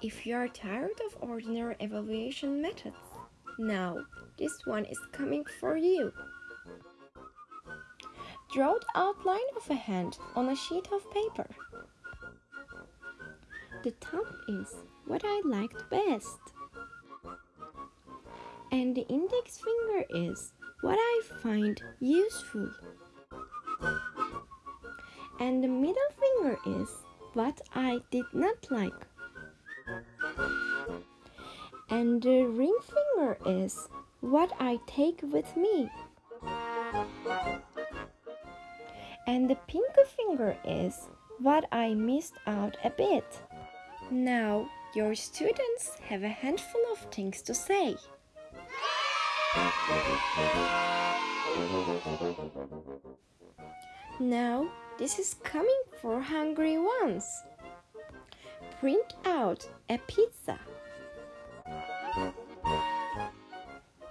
If you are tired of ordinary evaluation methods, now this one is coming for you. Draw the outline of a hand on a sheet of paper. The thumb is what I liked best. And the index finger is what I find useful. And the middle finger is what I did not like. And the ring finger is what I take with me. And the pinky finger is what I missed out a bit. Now your students have a handful of things to say. Now this is coming for hungry ones. Print out a pizza.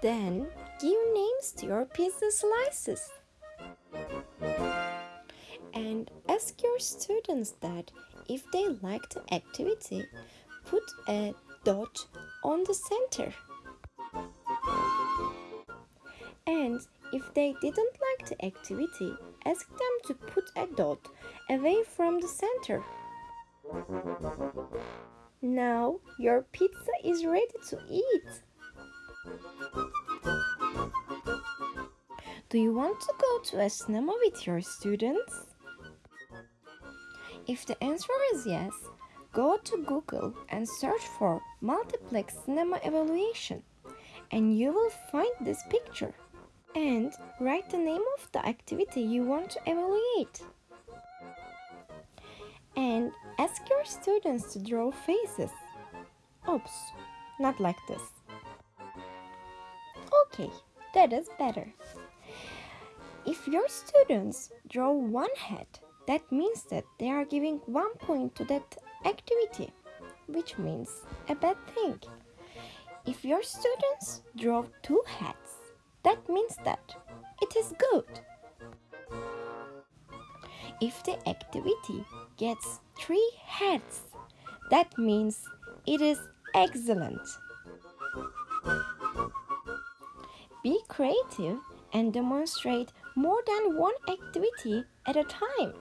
Then give names to your pizza slices. And ask your students that if they like the activity, put a dot on the center. And if they didn't like the activity, ask them to put a dot away from the center. Now your pizza is ready to eat. Do you want to go to a cinema with your students? If the answer is yes, go to Google and search for multiplex cinema evaluation and you will find this picture. And write the name of the activity you want to evaluate. And ask your students to draw faces. Oops, not like this. Okay, that is better. If your students draw one head, that means that they are giving one point to that activity, which means a bad thing. If your students draw two heads, that means that it is good. If the activity gets three heads, that means it is excellent. Be creative and demonstrate more than one activity at a time.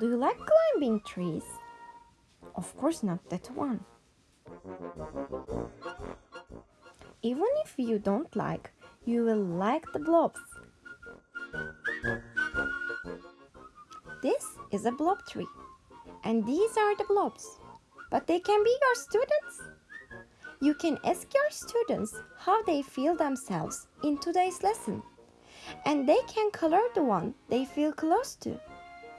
Do you like climbing trees? Of course not that one. Even if you don't like, you will like the blobs. This is a blob tree and these are the blobs. But they can be your students. You can ask your students how they feel themselves in today's lesson and they can color the one they feel close to.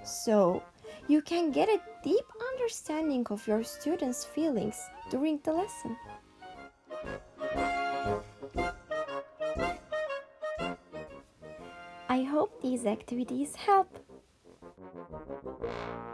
So you can get a deep understanding of your students' feelings during the lesson. I hope these activities help. Thank you.